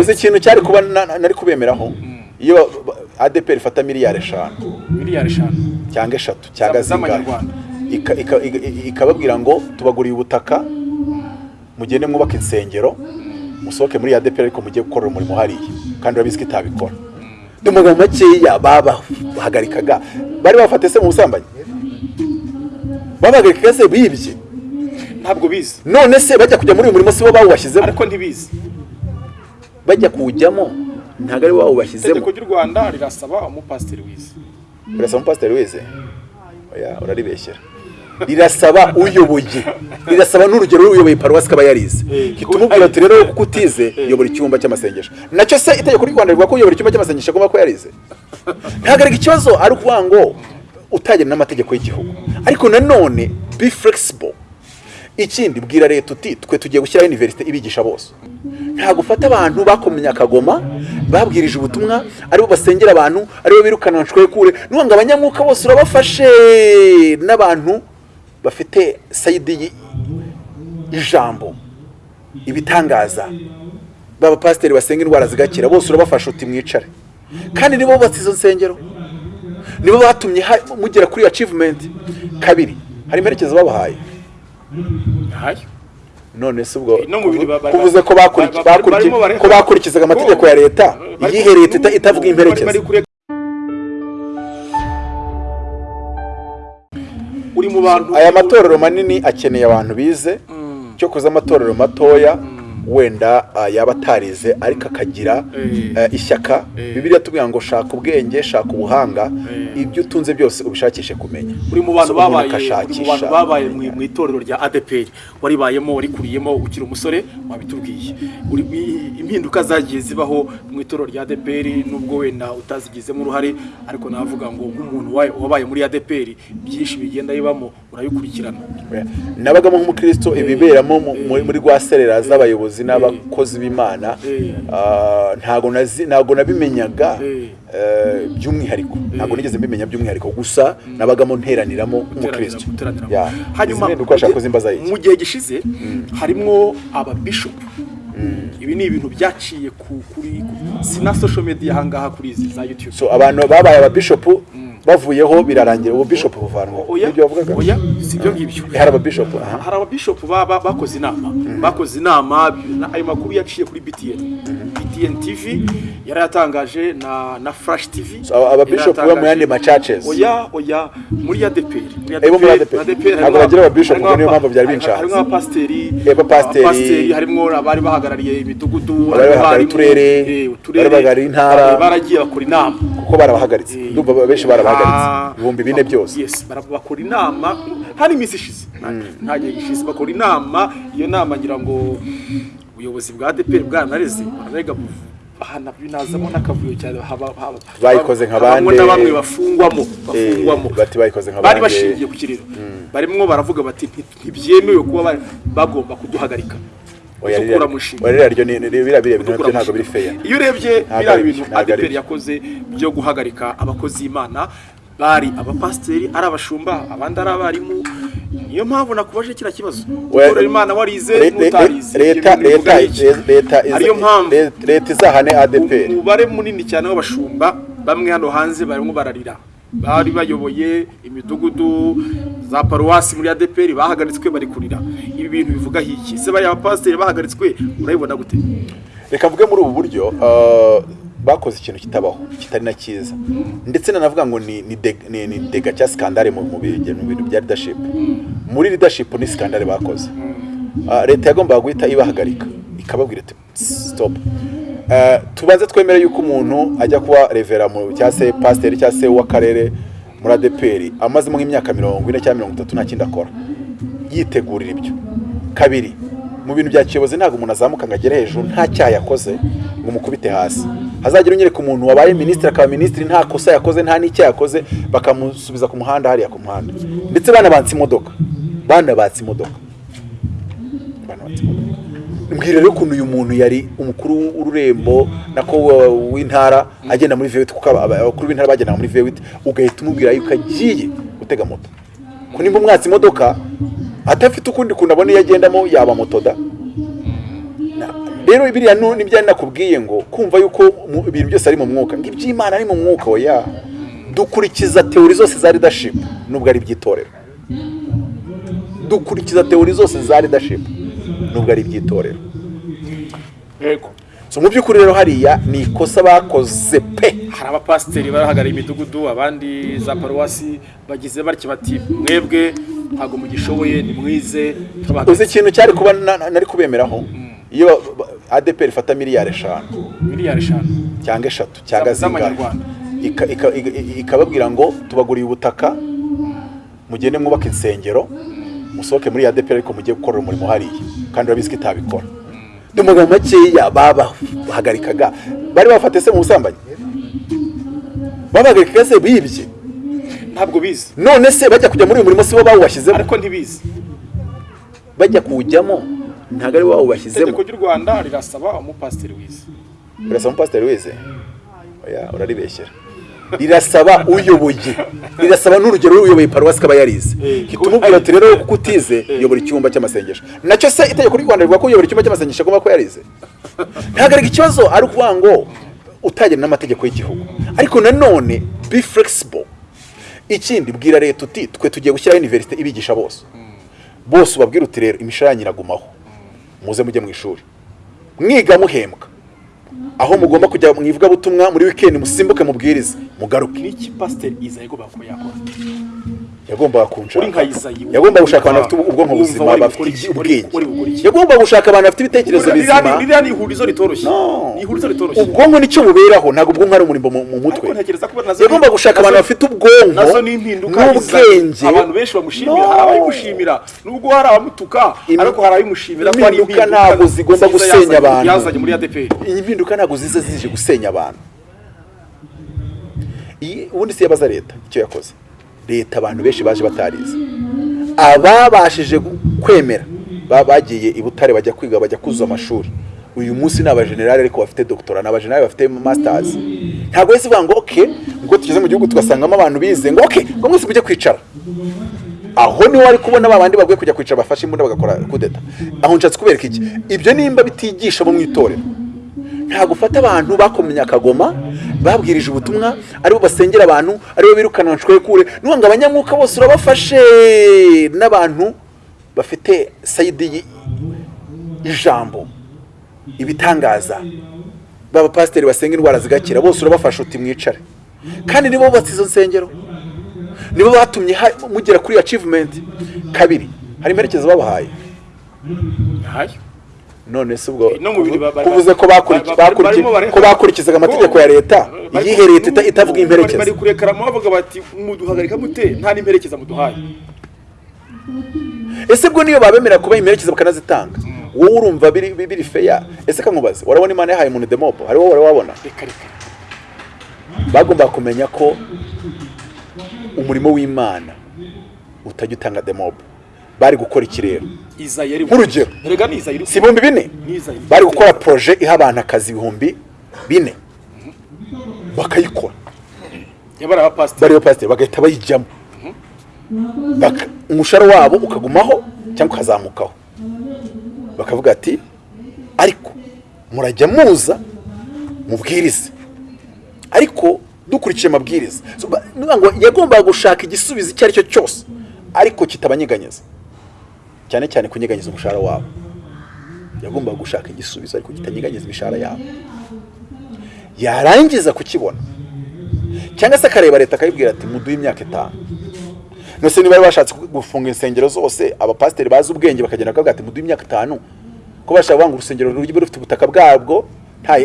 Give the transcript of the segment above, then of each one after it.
uzi ikintu cyari kuba na- na- nari kubemeraho? Iyo adeperi ifata miliyari eshanu. Miliyari eshanu. Cyangwa eshatu cyangwa zingahe ikababwira ngo tubaguriye ubutaka mugende mwubake insengero musohoke muri adeperi ariko mujye gukorera umurimo hariya. Kandi urabizi ko itabikora. Mu magambo makeya babahagarikaga bari bafate se mu busambanyi? Babahagarikaga se bibye? Ntabwo bizi. None se bajya kujya muri uyu murimo si bo bawubashyizemo ariko ntibizi. Bajya kuwujyamo ntabwo ari bo bawubashyizemo itegeko ry'u rwanda rirasaba umupasiteri wize urasaba umupasiteri oya uraribeshyera rirasaba uyoboye. Rirasaba n'urugero uyoboye paruwasi akaba yarize Eh, tumubwira ati rero kuko utize yobora icyumba cy'amasengesho. Nacyo se itegeko ry'u rwanda rivuga ko uyobora icyumba cy'amasengesho agomba kuba yarize? Ntabwo ari ikibazo ari ukuvuga ngo utagena n'amategeko y'igihugu. Ariko nanone be flexible. Ikindi bwira leta uti twe tugiye gushyiraho iniverisite ibigisha bose. Ntabwo ufata abantu bakomye akagoma babwirije ubutumwa ari bo basengera abantu ari bo birukana nshwekure n'ubu ngo abanyamwuka bose urabafashe. N'abantu bafite sayidi y'ijambo ibitangaza. Baba pasiteri basenga indwara zigakira bose urabafasha uti mwicare. Kandi nibo bubatse izo nsengero. Nibo batumye mugera kuri achievement. Kabiri hari imperekezo babahaye. None se ubwo ba- kuvuze ko bakurikizaga amategeko ya leta iyihe leta ita- itavuga imperekeza? aya matorero manini akeneye abantu bize. Cyo kuza amatorero matoya wenda ah, yaba atarize ariko akagira Eh. eh, ishyaka. Eh. bibiliya tubwira ngo shaka ubwenge shaka ubuhanga. Ibyo utunze byose ubishakishe kumenya. Uri mu bantu babaye mu itorero rya ADPR waribayemo warikuriyemo ukiri umusore wabitubwiye. Impinduka zagiye zibaho mu itorero rya ADPR nubwo wenda utazigizemo uruhare ariko navuga ngo nk'umuntu wa- wabaye muri ADPR byinshi bigenda bibamo urabikurikirana. Nabagamo nk'umukristo ibiberamo mu- muri muri rwa serera z'abayobozi n'abakozi b'imana ah, ntago nabimenyaga Eh. by'umwihariko ntago nigeze mbimenya by'umwihariko gusa nabagamo nteraniramo nk'umukristo. Hanyuma mu gihe gishize harimo ababishopu. Ibi ni ibintu byaciye ku kuri ku- si na social media ahangaha kuri izi za YouTube. So abantu babaye ababishopu bavuyeho birarangira ubu bishopu buvanwa oya ni byo bavugaga? Oya si ibyo ngibyo. Hari ababishopu aha. hari ababishopu baba bakoze inama. Bakoze inama na- ayo makuru yaciye kuri BTN BTN TV yari yatangaje na na Flash TV So, aba- ababishopu yari bo mu yandi ma-churches. oya oya muri Eh, bo muri ADPR. ADPR Ntabwo bagira ababishopu, harimo ngo niyo mpamvu byari binshanze. harimo abapasiteri abapasiteri. abapasiteri harimo abari bahagarariye imidugudu Abari bahagarariye uturere, eh, uturere, abari bahagarariye intara. bari baragiye bakora inama. Kuko barabahagaritse. Eh, ndumva benshi barabahagaritse. Ah, ibihumbi bine byose. Yes bakora inama. Nta n'iminsi ishize. Nta- nta gihe gishize bakora inama. Iyo nama ngira ngo ubuyobozi bwa ADPR bwanareze bararega bahana binazamo n'akavuyo cyane Bayikoze nka bande. na bamwe bafungwamo bafungwamo Eh, bati bayikoze nka bari bande. bashingiye ku kiriro barimo baravuga bati "Nti- ntibyemewe kuba ba- bagomba kuduhagarika Oya, ririya- ryo ni- ni- biriya biriya bintu na byo ntabwo biri feya iyo urebye biriya bintu byo. yakoze byo guhagarika abakozi b'Imana bari abapasiteri ari abashumba abandi ari abarimu niyo mpamvu nakubaje kiriya kibazo. Gukorera Imana warize n'utarize leta bivuga ariyo mpamvu. le- leta izahane ADPR umubare munini cyane w'abashumba bamwe hano hanze barimo bararira. Bari bayoboye imidugudu za paruwasi muri ADPR bahagaritswe bari kurira. Ibi bintu bivugaho iki? Se bariya bapasiteri bahagaritswe urabibona gute? Reka mvuge muri ubu buryo uh, bakoze ikintu kitabaho kitari na cyiza. Ndetse nanavuga ngo ni ni deg- ni, ni dega cya skandale mu bintu bya leadership. Muri leadership ni skandale bakoze. Uh, leta yagombaga guhita ibahagarika ikababwira iti stop. Uh, tubanze twemere yuko umuntu ajya kuba revera cyangwa se pasiteri cyangwa se w'akarere muri ADPR amazemo nk'imyaka mirongo ine cyangwa mirongo itatu nta kindi akora. Yitegurira ibyo. Kabiri mu bintu bya kiyobozi ntabwo umuntu azamuka ngo agere hejuru nta cyaha yakoze ngo umukubite hasi. Hazagira unyereka umuntu wabaye minisitiri akaba minisitiri nta kosa yakoze nta n'icyaha yakoze bakamusubiza ku muhanda hariya ku muhanda. Ndetse banabatse imodoka. Banabatse imodoka. Mbwira rero ukuntu uyu muntu yari umukuru w'ururembo nako w'intara agenda muri vewiti kuko aba- abakuru b'intara bagendaga muri vewiti ugahita umubwira yuko agiye gutega moto. Ko nimba umwatse imodoka adafite ukundi kuntu abona iyo agendamo yaba moto da. Rero biriya nu- ni byo ari nakubwiye ngo kumva yuko ibintu byose ari mu mwuka. Iby'imana ari mu mwuka oya. Dukurikiza teori zose za leadership nubwo ari iby'itorero. Dukurikiza teori zose za leadership nubwo ari iby'itorero. Yego. So mu by'ukuri rero hariya ni ikosa bakoze pe. Hari abapasiteri barahagarariye imidugudu abandi za paruwasi bagize batya bati mwebwe ntabwo mugishoboye nimwize uzi ikintu cyari kuba na- na- nari kubemeraho? Iyo ADPR ifata miliyari eshanu. Miliyari eshanu. Cyangwa eshatu cyangwa zingahe ikababwira ngo tubaguriye ubutaka mugende mwubake insengero musohoke muri ADPR ariko mujye gukorera umurimo hariya. Kandi urabizi ko itabikora. Mu magambo makeya babahagarikaga bari bafate se mu busambanyi? Babahagarikaga se bibye? Ntabwo bizi. None se bajya kujya muri uyu murimo si bo bawubashyizemo ariko ntibizi. Bajya kuwujyamo? Ntabwo ari bo bawubashyizemo itegeko ry'u rwanda rirasaba umupasiteri wize. Birasaba umupasiteri oya uraribeshyera rirasaba uyoboye. Rirasaba n'urugero uyoboye paruwasi kaba yarize. Eh, tumubwira ati rero kuko utize yobora icyumba cy'amasengesho. Nacyo se itegeko ry'u rwanda rivuga ko uyobora icyumba cy'amasengesho agomba kuba yarize? Ntabwo ari ikibazo ari ukuvuga ngo utagena n'amategeko y'igihugu. Ariko nanone be flexible. Ikindi bwira leta uti twe tugiye gushyiraho iniverisite ibigisha bose. Bose ubabwira uti rero imishahara nyiragumaho. Muze mujye mu ishuri. Mwiga muhembwa. Aho mugomba kujya mu ivugabutumwa muri wikendi musimbuke mubwirize. Mugaruke. N'iki pasiteri iza yagomba kuba yakora? Yagombaga kunshaka. Izayi, yagombaga gushaka abantu bafite ubwonko buzima bafite ubwenge. Yagombaga gushaka abantu bafite ibitekerezo bizima. ririya ni ihurizo ritoroshye? Ni ihurizo ritoroshye? Ubwonko ni cyo buberaho ntabwo ubwonko ari umurimo mu- mu mutwe. ariko ntekereza ko na zo yagomba gushaka abantu bafite ubwonko impinduka n'ubwenge. Abantu benshi bamushimira. Hari abayimushimira nubwo hari abamutuka ariko hari abayimushimira ko hari impinduka ntabwo zigomba gusenya abantu. yazanye muri ADPR iyi mpinduka ntabwo ziza zije gusenya abantu ubundi si yabaza leta icyo yakoze leta abantu benshi baje batarize ababashije kwemera ba- bagiye i butare bajya kwiga bajya kuzuza amashuri uyu munsi ni abajenerali ariko bafite doktora ni abajenerali bafite masters ntabwo wese uvuga ngo oke ngo tugeze mu gihugu tugasangamo abantu bize ngo oke ngo mwese mujye kwicara aho ni ho wari kubona ba bandi bagiye kujya kwicara bafashe imbunda bagakora kudeta aho nshatse kubereka iki ibyo nimba bitigisha bo mu itorero ntabwo ufata abantu bakomye akagoma babwirije ubutumwa ari bo basengera abantu ari bo birukana kure. Nuvuga ngo abanyamwuka bose urabafashe n'abantu bafite sayidi y'ijambo ibitangaza. Baba pasiteri basenga indwara zigakira bose urabafasha uti mwicare. Kandi nibo bubatse izo nsengero. Nibo batumye mugera kuri achievement. Kabiri hari imperekezo babahaye? None se ubwo kuvuze ko bakurikizaga amategeko ya leta. iyihe leta ita- itavuga imperekeza? bari kurekaramo bavuga bati muduhagarika mute? Nta n'imperekeza muduhaye. Ese bwo niyo babemera kuba imperekeza bakanazitanga? Wowe urumva biri biri feya? Ese kankubaze warabona imana yahaye umuntu demobo hari wowe wari wabona? Bagomba kumenya ko umurimo w'imana utajya utanga demobo bari gukora iki yari Nk'urugero. rega ni si ibihumbi bine? Bari gukora poroje iha abantu akazi ibihumbi bine. Bakayikora. Yabara abapasiteri bagahita bayijyamo. Umushahara wabo ukagumaho cyangwa ukazamukaho. Bakavuga ati ariko murajya muza mubwirize. Ariko dukurikije amabwiriza. Yagombaga gushaka igisubizo icyo ari cyo cyose. Ariko kitabanyeganyeza. Cyane cyane kunyeganyeza umushahara wabo. Yagombaga gushaka igisubizo ariko kitanyeganyeza imishahara yabo. Yarangiza kukibona. Cyangwa se akareba leta akayibwira ati muduhe imyaka itanu. Nose niba bari bashatse gufunga insengero zose abapasiteri bazi ubwenge bakagenda bakavuga ati muduhe imyaka itanu. Ko bashaka kuvuga ngo urusengero rujye rufite ubutaka bwabwo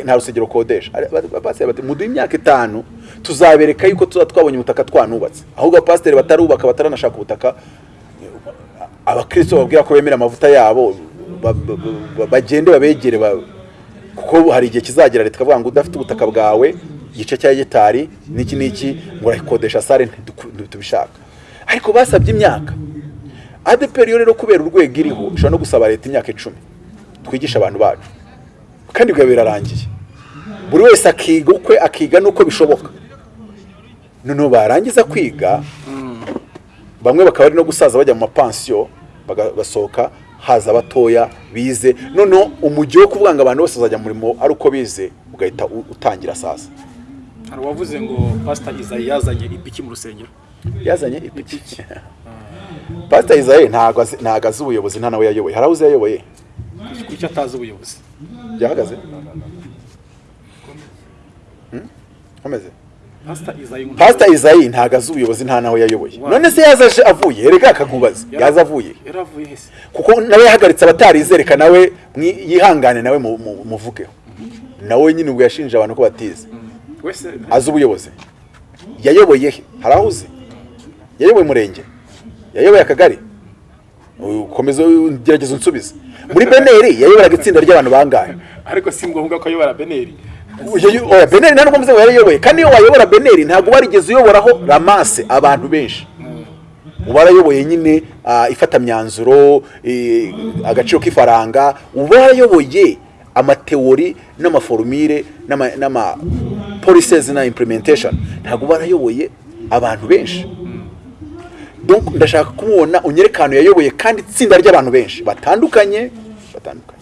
nta rusengero ukodesha abapasiteri bati muduhe imyaka itanu tuzabereka yuko tuba twabonye ubutaka twanubatse. Ahubwo abapasiteri batarubaka bataranashaka ubutaka abakristo babwira ko bemera amavuta yabo ba- ba- ba- bagende babegere ba- kuko hari igihe kizagera leta ikavuga ngo udafite ubutaka bwawe igice cya hegitari n'iki n'iki ngo urayikodesha sare ntitubishaka. Ariko basabye imyaka. Adeperi yo rero kubera urwego iriho ishobora no gusaba leta imyaka icumi. Twigisha abantu bacu. Kandi biba birarangiye. Buri wese akiga ukwe akiga n'uko bishoboka. Noneho barangiza kwiga bamwe bakaba bari no gusaza bajya mu mapansiyo baga- basohoka haza abatoya bize. Noneho umujyi wo kuvuga ngo abantu bose bazajya mu murimo ari uko bize ugahita utangira sasa hari uwavuze ngo pasita izayi yazanye ipiki mu rusengero? Yazanye ipiki. Pasita isaye ntabwo azi ubuyobozi nta nawe yayoboye. Hari aho uzi yayoboye kuki atazi ubuyobozi. Byahagaze? Komeze pasita izayi ntabwo azi ubuyobozi nta nawe yayoboye. None se yaza aje avuye? Erega akakubaza yaza avuye. kuko nawe yahagaritse abatarizereka nawe yihangane nawe mu- mu- muvugeho nawe nyine ubwo yashinje abantu ko batize. Wese azi ubuyobozi. Yayoboye he? Hari aho uzi? Yayoboye umurenge yayoboye akagari? Ukomeza gerageza unsubize. Muri beneri yayoboraga itsinda ry'abantu bangahe? Ariko si ngombwa ko ayobora beneri. Beneri nta nubwo mvuze ngo yarayoboye. Kandi iyo wayobora beneri ntabwo warigeze uyoboraho ramase abantu benshi. Uba warayoboye nyine ah, ifatamyanzuro agaciro k'ifaranga. Uba warayoboye amateori n'amaforumire n'ama- n'ama policies na implementation. Ntabwo uba warayoboye abantu benshi. Ndashaka kumubona unyereka ahantu yayoboye kandi itsinda ry'abantu benshi. Batandukanye batandukanye.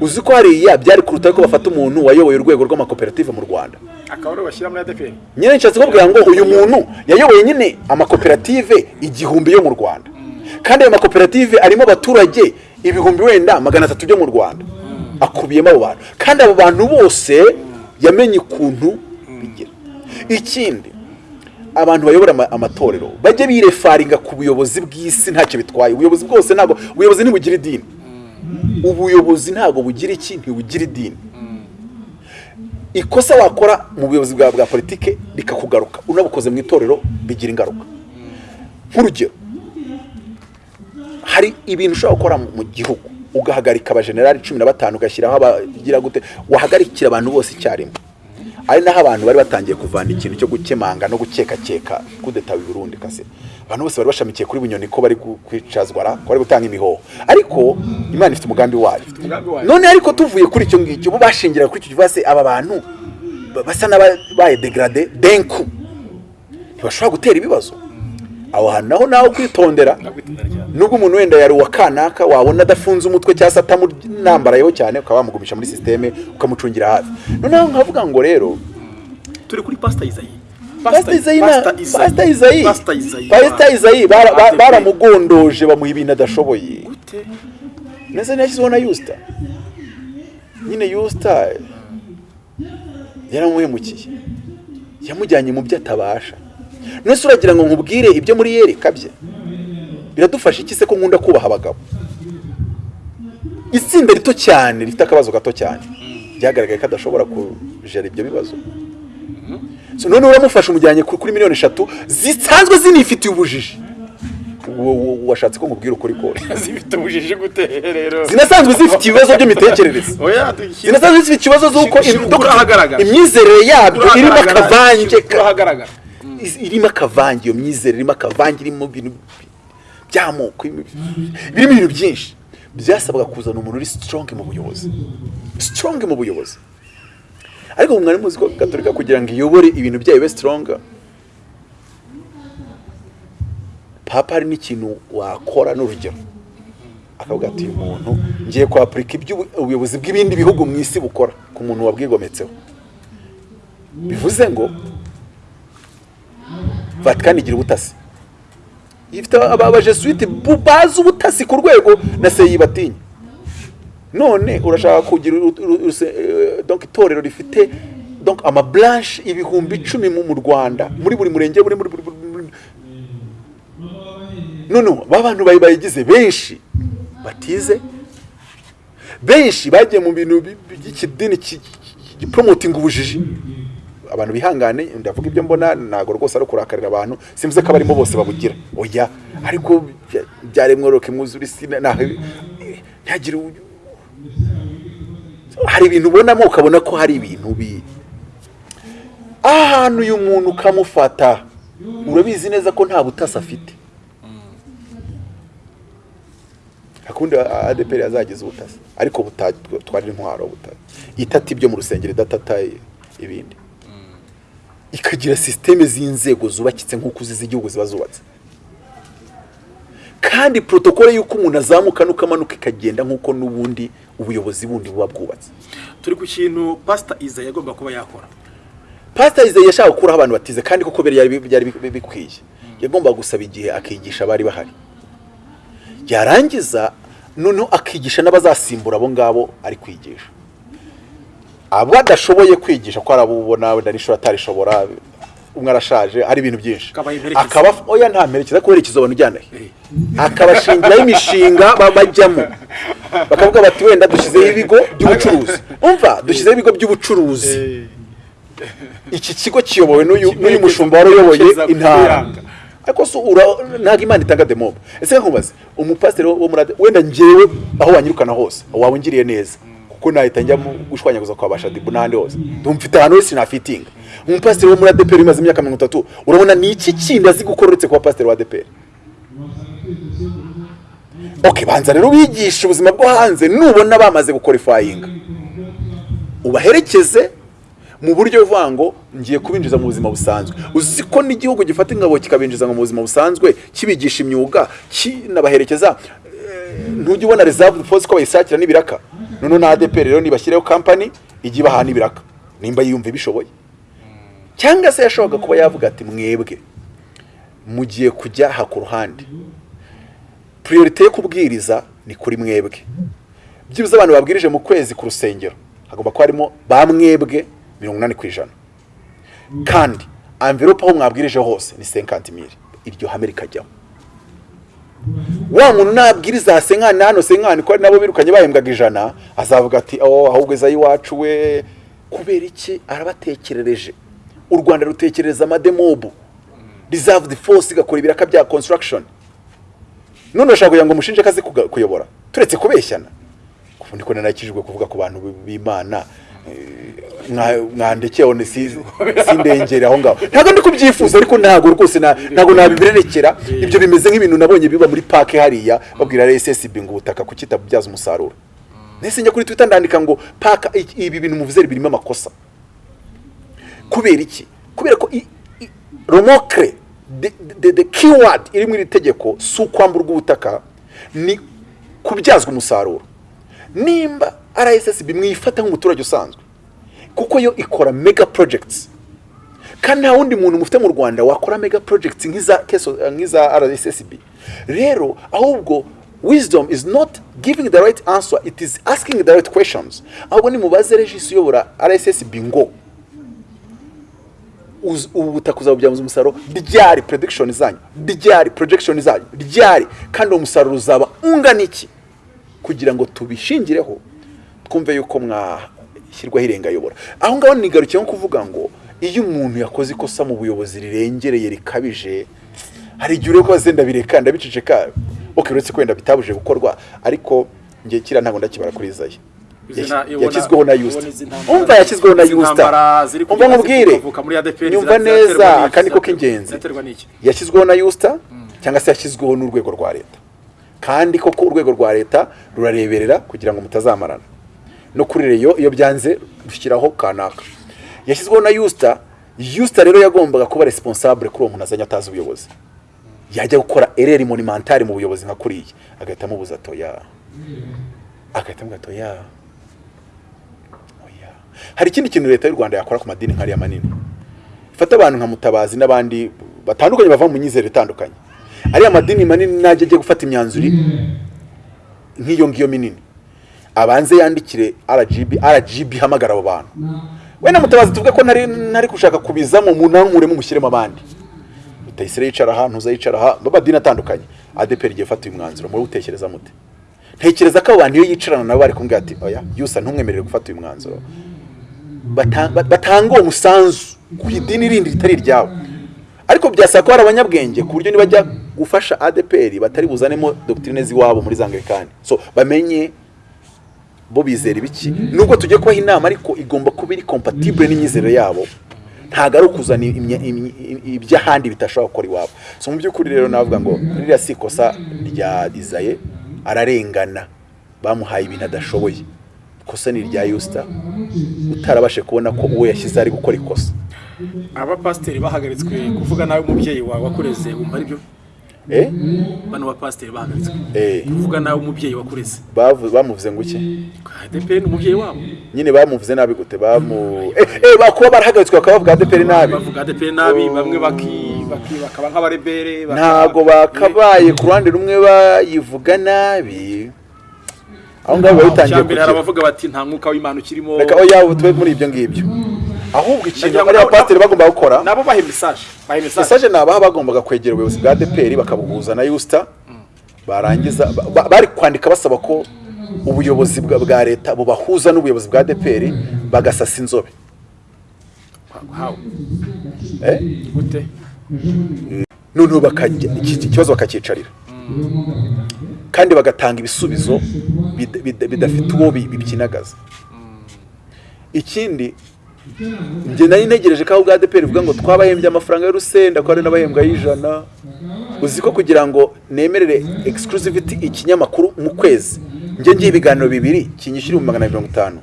Uzi ko hariya byari kuruta ko bafata umuntu wayoboye urwego rw'amakoperative mu rwanda? Akaba bashyira muri adeperi nyine nshatse kubwira ngo uyu muntu yayoboye nyine amakoperative igihumbi yo mu rwanda. Kandi ayo makoperative arimo abaturage ibihumbi wenda magana atatu byo mu rwanda. Akubiyemo abo bantu. Kandi abo bantu bose yamenye ukuntu bigira. Ikindi abantu bayobora ama- amatorero bajye birefaringa ku buyobozi bw'isi ntacyo bitwaye. Ubuyobozi bwose ntabwo ubuyobozi ntibugira idini. Ubuyobozi ntabwo bugira iki? Ntibugira idini. Ikosa wakora mu buyobozi bwa bwa politike rikakugaruka. Unabukoze mu itorero bigira ingaruka. Nk'urugero hari ibintu ushobora gukora mu gihugu. Ugahagarika abajenerali cumi na batanu ugashyiraho abagira gute? Wahagarikira abantu bose icyarimwe. Ari naho abantu bari batangiye kuvana ikintu cyo gukemanga no gukekakeka kudeta i Burundi kase abantu bose bari bashamikiye kuri bunyoni ko bari gu- kwicazwa ra ko bari gutanga imihoho ariko imana ifite umugambi wayo. None ariko tuvuye kuri icyo ngicyo bo bashingiraga kuri icyo kibazo aba bantu ba- basa n'abaye degrade denku. Ntibashobora gutera ibibazo. Aho hantu naho nawe kwitondera nubwo umuntu wenda yari uwa kanaka wabona adafunze umutwe cyangwa se atamunambarayeho cyane ukaba wamugumisha muri sisiteme ukamucungira hafi. Noneho nkavuga ngo rero turi kuri pasita izayi pasita izayi na pasita izayi pasita izayi baramugondoje bamuha ibintu adashoboye ndetse ntiyashyizeho na yusita nyine yusita yaramuhemukiye. Yamujyanye mu byo atabasha nese uragira ngo nkubwire ibyo muri yereka bye? Biradufasha iki se ko nkunda kubaha abagabo? Itsinda rito cyane rifite akabazo gato cyane. Byagaragaye ko adashobora kujera ibyo bibazo. So none uramufasha umujyanye ku- kuri miliyoni eshatu zisanzwe zinifitiye ubujiji. Washatse ko nkubwira ukuri kose zifite ubujiji gute rero? Zinasanzwe zifite ibibazo by'imitekerereze. Zinasanzwe zifite ikibazo z'uko imyizerere yabyo irimo akavange irimo akavange iyo myizerere irimo akavange irimo ibintu by'amoko irimo birimo ibintu byinshi. Byasabwa kuzana umuntu uri strong mu buyobozi. Strong mu buyobozi. Ariko mwari muzi ko kugira ngo iyobore ibintu byayo bibe strong papa hari n'ikintu wakora n'urugero. Akavuga ati uyu muntu ngiye kwapurika ubuyobozi bw'ibindi bihugu mu isi bukora ku muntu wabwigometseho. Bivuze ngo vatikani igira ubutasi. Ifite aba- abajesuite bu- bazi ubutasi ku rwego na seyi batinya none urashaka kugira eh, itorero rifite donc amabranche ibihumbi icumi mu rwanda muri buri murenge muri buri- none ba bantu bayi- bayigize benshi batize. Benshi bagiye mu bintu bi- bi- by'ikidini ki- ki- gipromotinga ubujiji. Abantu bihangane ndavuga ibyo mbona ntabwo rwose ari ukurakarira abantu simvuze ko abarimo bose babugira. Oya ariko bya- byaremwe roke mwuzure isi na- ntihagire hari ibintu ubonamo ukabona ko hari ibintu bi. Ahantu uyu muntu ukamufata urabizi neza ko nta butasi afite. Akundi adeperi azagize ubutasi ariko butatwara intwaro buta itata ibyo mu rusengero idatata ibindi. Ikagira sisiteme z'inzego zubakitse nk'uko uzi z'igihugu ziba zubatse. Kandi protokole y'uko umuntu azamuka n'uko amanuka ikagenda nk'uko n'ubundi ubuyobozi bundi buba bwubatse. Turi ku kintu pasita iza yagomba kuba yakora. Pasita ize yashaka gukuraho abantu batize kandi koko byari byari bi- bikwiye. Yagombaga gusaba igihe akigisha abari bahari. Yarangiza noneho akigisha n'abazasimbura abo ngabo ari kwigisha. Abo adashoboye kwigisha ko arabubona wenda n'ishuri atarishobora umwe arashaje hari ibintu byinshi. Akaba oya nta mperekeza kuherekeza abantu ujyana he akabashingiraho imishinga ba- bajyamo. Bakavuga bati wenda dushyizeho ibigo by'ubucuruzi. Umva dushyizeho ibigo by'ubucuruzi. Iki kigo kiyobowe n'uyu mushumba wari uyoboye intara. ariko ura- ntabwo imana itanga demobe ese nkubaze umupasiteri wo muri wenda ngewe aho wanyirukana hose waba ungiriye neza. Kuko nahita njya gushwanyaguza kwa bashadibu n'ahandi hose. Mfite ahantu hose nafitinga umupasiteri wo muri adeperi umaze imyaka mirongo itatu urabona ni iki kindi azi gukora uretse kuba pasiteri wa adeperi ok banza rero ubigishe ubuzima bwo hanze nubona bamaze gukorifayinga ubaherekeze mu buryo buvuga ngo ngiye kubinjiza mu buzima busanzwe. Uzi ko n'igihugu gifata ingabo kikabinjiza mu buzima busanzwe kibigisha imyuga kinabaherekeza eh, ntujya ubona reserve force ko bayisakira n'ibiraka? Noneho na ADP rero nibashyireho company ijya ibaha n'ibiraka. Nimba yiyumva bishoboye cyangwa se yashoboraga kuba yavuga ati mwebwe mugiye kujya aha ku ruhande. Priorite yo kubwiriza ni kuri mwebwe. Byibuze abantu babwirije mu kwezi ku rusengero hagomba kuba harimo ba mwebwe mirongo inani ku ijana. Kandi amverope aho mwabwirije hose ni senkanti miri iryo hame rikajyaho wa muntu nabwiriza aha senkani hano senkani ko nabo birukanye bahembwaga ijana azavuga ati oh ahubwo eza y'iwacu we. Kubera iki? Arabatekerereje. U rwanda rutekereza amademobu reserved force igakora ibiraka bya construction. None urashaka kugira ngo umushinje akazi kuyobora. Turetse kubeshyana. Kuko niko nanakijwe kuvuga ku bantu b'imana. Eh, mwa- mwandekeho ni si sindengere aho ngaho. Ntabwo ndi kubyifuza ariko ntabwo rwose ntabwo nabibererekera ibyo bimeze nk'ibintu nabonye biba muri pake hariya babwira RSSB ngo ubutaka kuki itabubyaza umusaruro. Nese njya kuri twitter ndandika ngo paka ibi bintu muvuze birimo amakosa. Kubera iki? Kubera ko the, the keyword iri muri iri tegeko si ukwamburwa ubutaka ni kubyazwa umusaruro. Nimba rssb mwifata nk'umuturage usanzwe. Kuko yo ikora mega projects. Kandi nta wundi muntu mufite mu rwanda wakora mega projects nk'iza nk'iza rssb rero ahubwo wisdom is not giving the right answer it is asking the right questions. Ahubwo nimubaze regisi uyobora rssb ngo ubu butaka uzabubyaza umusaruro? Ryari prediction zanyu? Ryari projection zanyu? Ryari? Kandi uwo musaruro uzaba ungana iki? Kugira ngo tubishingireho. Twumve yuko mwashyirwaho irengayobora aho ngaho nigarukiye nko kuvuga ngo iyo umuntu yakoze ikosa mu buyobozi rirengereye rikabije hari igihe ureba ko zenda bireka ndabiceceka ok uretse ko wenda bitabuje gukorwa ariko ngiye kiriya ntabwo ndakibara kuri ibona- yashyizweho na yusita umva yashyizweho na yusita umva nkubwire nyumva neza aka niko k'ingenzi yashyizweho na yusita cyangwa se yashyizweho n'urwego rwa leta. Kandi koko urwego rwa leta rurareberera kugira ngo mutazamarana. No kuri reyo iyo byanze rushyiraho kanaka. Yashyizweho na yusita yusita rero yagombaga kuba responsable kuri uwo muntu azanye atazi ubuyobozi. Yajya gukora ereri monumentari mu buyobozi nka kuriya agahita amubuza toya agahita amubuza hari ikindi kintu leta y'u rwanda yakora ku madini nk'ariya manini? Ifata abantu nka mutabazi n'abandi batandukanye bava mu myizere itandukanye. Ariya madini manini najya ajya gufata imyanzuro nk'iyo ngiyo minini. Abanze yandikire RGB RGB ihamagara abo bantu. Wenda mutabazi tuvuge ko ntari ntari gushaka kubizamo munankuremo mushyiremo abandi. Rutayisire yicara aha ntuza yicara aha b'amadini atandukanye. ADPR igiye fata uyu mwanzuro muri utekereza mute ntekereza ko abo bantu iyo yicarana nabo bari kumbwira ati oya yusa ntumwemerere gufata uyu mwanzuro. Bata- ba- batanga uwo musanzu ku idini rindi ritari iryabo ariko byasaba ko hari abanyabwenge ku buryo nibajya gufasha ADPR batari buzanemo doctrine z'iwabo muri zangirikani so bamenye bo bizera ibiki? Nubwo tugiye kubaha inama ariko igomba kuba iri compatible n'imyizerere yabo. Ntabwo ari ukuzana iby'ahandi bitashobora gukora iwabo. So mu by'ukuri rero navuga ngo ririya si ikosa rya Izaye ararengana. Bamuhaye ibintu adashoboye. Ikosa ni irya Yusta. Utarabashe kubona ko uwo yashyize ari gukora ikosa. Abapasiteri bahagaritswe kuvuga nawe umubyeyi wawe wakureze wumva ari byo eh? Bano bapasiteri bahagaritswe eh. Uvuga nawe umubyeyi wakureze. Bamuvuze ngo iki? ADPR ni umubyeyi wabo. Nyine bamuvuze nabi gute? Bamu eh eh bakuba barahagaritswe bakaba bavuga ADPR nabi. bavuga ADPR nabi bamwe baki bakaba nk'abarebere ntago bakabaye. Ku ruhande rumwe bayivuga nabi. Aho ngaho biba bitangiye Icyambere hari kugira abavuga bati nta mwuka w'Imana ukirimo. Reka oya ubu tube muri ibyo ngibyo. Ahubwo ikintu bariya pasiteri bagomba gukora? Nabo bahe message. Bahe message. Mesaje ni abaha bagombaga kwegera ubuyobozi bwa ADPR bakabuhuza na Yusta barangiza ba- ba- bari kwandika basaba ko ubuyobozi bwa leta bubahuza n'ubuyobozi bwa ADPR bagasasa inzobe. Eh? Noneho bakajya iki iki kibazo bakacyicarira kandi bagatanga ibisubizo bida- bida- bidafite uwo bi- bibyinagaza ikindi njye nari ntegereje ko aho bwa ADPR bivuga ngo twabahembye amafaranga y'urusenda ko hari n'abahembwa y'ijana. Uzi ko kugira ngo nemerere exclusivity ikinyamakuru mu kwezi njye ngiye ibiganiro bibiri kinyishyura ibihumbi magana mirongo itanu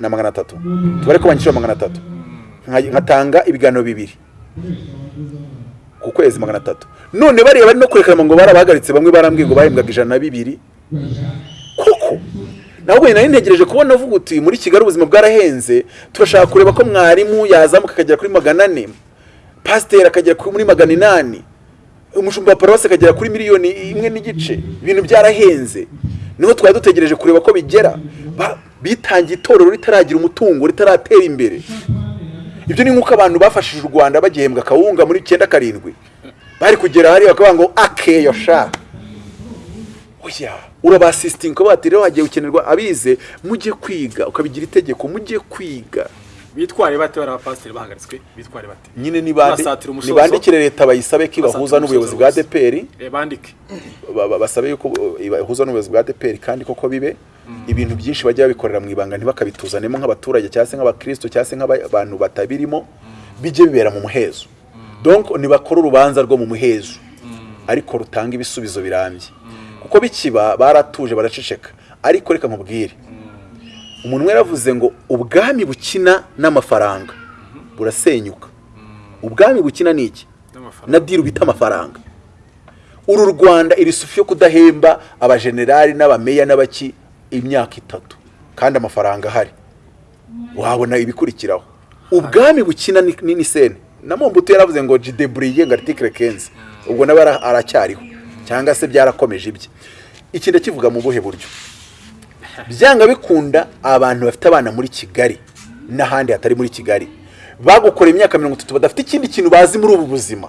na magana atatu. Tubare ko banyishyura magana atatu. Nka- nkatanga ibiganiro bibiri ku kwezi magana atatu. None bariya bari no kurekana ngo barabahagaritse bamwe barambwiye ngo bahembwaga ijana na bibiri. Nabwo nari ntegereje kubona avuga uti muri kigali ubuzima bwarahenze turashaka kureba ko mwarimu yazamuka akagera kuri magana ane. Pasiteri akagera kuri magana inani. Umushumba wa paruwasi akagera kuri miliyoni imwe n'igice. Ibintu byarahenze. Niho twari dutegereje kureba ko bigera. Bitangiye itorero ritaragira umutungo ritaratera imbere. Ibyo ni nk'uko abantu bafashije u rwanda bagihembwa akawunga muri icyenda karindwi. Bari kugera hariya bakavuga ngo akeyo sha urabasisitinga ukavuga ati rero hagiye gukenerwa abize mujye kwiga ukabigira itegeko mujye kwiga. Bitware bate bari abapasiteri bahagaritswe? Bitware bate? Nyine nibandikire leta bayisabe ko ibahuza n'ubuyobozi bwa. ADPR Eh, bandike. Ba- ba- basabe yuko ibahuza n'ubuyobozi bwa ADPR kandi koko bibe ibintu byinshi bajya babikorera mu ibanga ntibakabituzanemo nk'abaturage cyangwa se nk'abakristo cyangwa se nk'abantu batabirimo bijye bibera mu muhezo. Donc nibakora urubanza rwo mu muhezo. Ariko rutanga ibisubizo birambye. Kuko bikiba baratuje baraceceka. Ariko reka nkubwire. Umuntu umwe yaravuze ngo ubwami bukina n'amafaranga. Burasenyuka. Ubwami bukina ni iki? Na diru bita amafaranga. Uru rwanda iri sufi yo kudahemba abajenerali n'abameya n'abaki imyaka itatu. Kandi amafaranga ahari. Wabona ibikurikiraho. Ubwami bukina ni, sene na mombutu yaravuze ngo jidebriye ngo article 15 ubwo nawe ara- aracyariho. Cyangwa se byarakomeje ibye. Iki ndakivuga mu buhe buryo? Byanga bikunda abantu bafite abana muri kigali n'ahandi hatari muri kigali. Bagukoreye imyaka mirongo itatu badafite ikindi kintu bazi muri ubu buzima.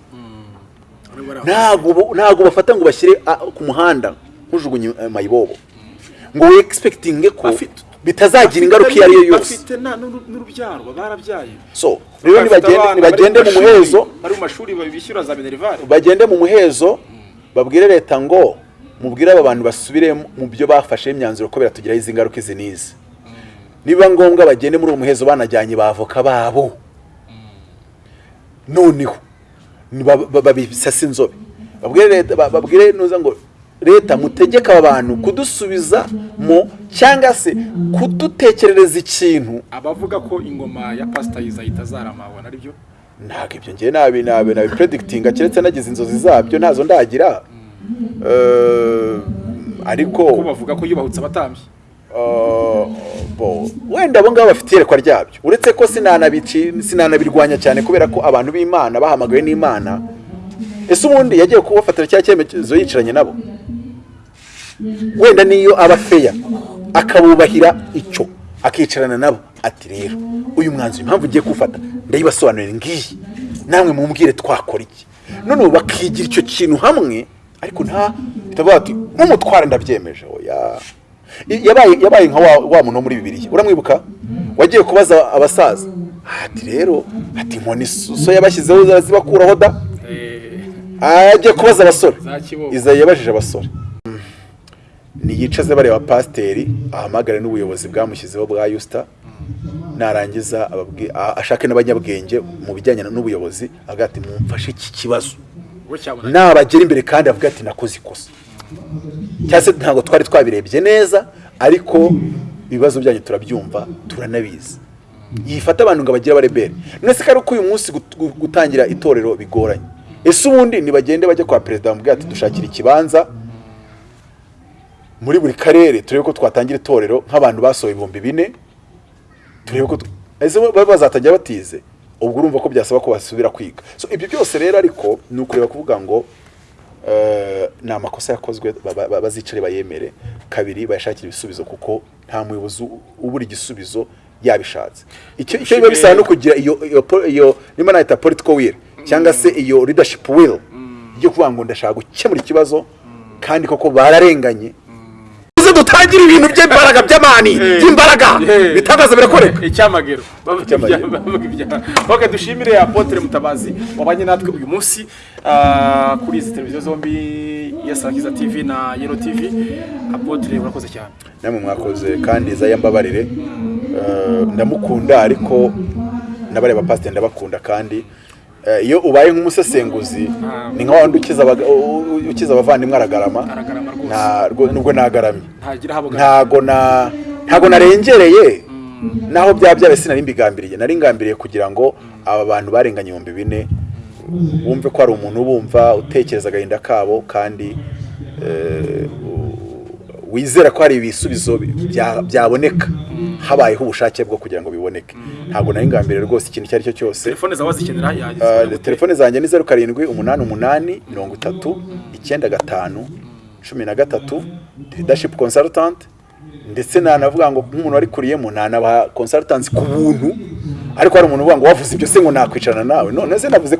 Ntabwo bafata ngo bashyire ku muhanda nkujugunye eh, mayibobo. Ngo we expecting ko bitazagira ingaruka iyo ari yo yose. bafite n'urubyaro barabyaye. So rero nibagende mu muhezo. bari mu mashuri bishyura za minerivare bagende mu muhezo. Babwire leta ngo mubwire aba bantu basubire mu byo bafashe imyanzuro ko biratugiraho izi ngaruka izi n'izi. Niba ngombwa bagende muri uwo muhezo banajyanye ba avoka babo. Noneho ba- ba- babisasa inzobe. Babwire leta ba- babwire nuza ngo leta mutegeka aba bantu kudusubiza mu cyangwa se kudutekerereza ikintu. Abavuga ko ingoma ya pasita yiza itazarama wabona ari byo ntabwo ibyo ngiye nabi nabi nabi. Predikitinga keretse nagize inzozi zabyo ntazo ndagira. Eh, ariko ko bavuga ko yubahutse abatambyi. Eh, wenda abo ngabo bafite iyerekwa ryabyo. Uretse ko sinanabirwanya cyane kubera ko abantu b'imana bahamagawe n'imana. Ese ubundi yagiye kubafatira cya cyemezo yicaranye nabo? Wenda niyo aba feya akabubahira icyo? Akicarana nabo. Ati rero uyu mwanzuro impamvu ugiye kuwufata ndayibasobanurira ngiyi. Namwe mumbwire twakora iki? None ubu bakigira icyo kintu hamwe ariko nta bitavuga ati nk'umutware ndabyemeje. Yabaye yabaye nka wa, wa muntu wo muri bibiliya. Uramwibuka? Wagiye kubaza abasaza. Ati rero ati inkoni so yabashyizeho zibakuraho da? Eh, agiye kubaza abasore. Izayi yabajije abasore. Niyicaze bareba pasiteri ahamagare n'ubuyobozi bwamushyizeho bwa yusita narangiza ashake n'abanyabwenge mu bijyanye n'ubuyobozi avuga ati mumfashe iki kibazo. Nabagera imbere kandi avuga ati nakoze ikosa. Cyangwa se ntabwo twari twabirebye neza ariko ibibazo byanyu turabyumva turanabizi. Yifata abantu ngo abagire abarebere none se ko uyu munsi gut- gu- gutangira itorero bigoranye. Ese ubundi nibagende bajya kwa perezida bamubwira ati dushakira ikibanza. Muri buri karere turebe ko twatangira itorero nk'abantu basohoye ibihumbi bine turebe ko bazatangira batize? Ubwo urumva ko byasaba ko basubira kwiga. Ibyo byose rero ariko ni ukureba kuvuga ngo eh, ni amakosa yakozwe ba- ba- ba- bazicare bayemere. Kabiri bayashakire ibisubizo kuko nta muyobozi ubura igisubizo yabishatse. Icyo icyo biba bisaba no kugira iyo iyo niba nahita political will cyangwa se iyo leadership will yo kuvuga ngo ndashaka gukemura ikibazo kandi koko bararenganye tuze dutangire ibintu by'imbaraga by'amani by'imbaraga. Bitangaza birakoreka. Icyamagero. Bavuga dushimire apotre mutabazi. Wabanye natwe uyu munsi ah, kuri izi televiziyo zombi ya sakiza tv na yero tv apotre urakoze cyane. Namwe mwakoze kandi zaya mbabarire. Eh, ndamukunda ariko n'abari bapasiteri ndabakunda kandi iyo ubaye nk'umusesenguzi ni nka wandi ukiza abavandimwe aragarama. Nubwo nagaramye. Ntago na ntago narengereye. Naho byaba byabaye sinari mbigambiriye. Nari ngambiriye kugira ngo aba bantu barenganye ibihumbi bine bumve ko hari umuntu ubumva utekereza agahinda kabo kandi eh, wizera ko hari ibisubizo bya- byaboneka. Habayeho ubushake bwo kugira ngo biboneke. Ntabwo nari ngambiriye rwose ikintu icyo ari cyo cyose. Telefone zawe wazikenera yagize telefone zanjye ni zeru karindwi umunani umunani mirongo itatu icyenda gatanu cumi na gatatu leadership consultant. Ndetse nanavuga ngo nk'umuntu wari kuriyemo nanabaha consultants ku buntu. Ariko hari umuntu uvuga ngo wavuze ibyo se ngo nakwicarana nawe. None se navuze ko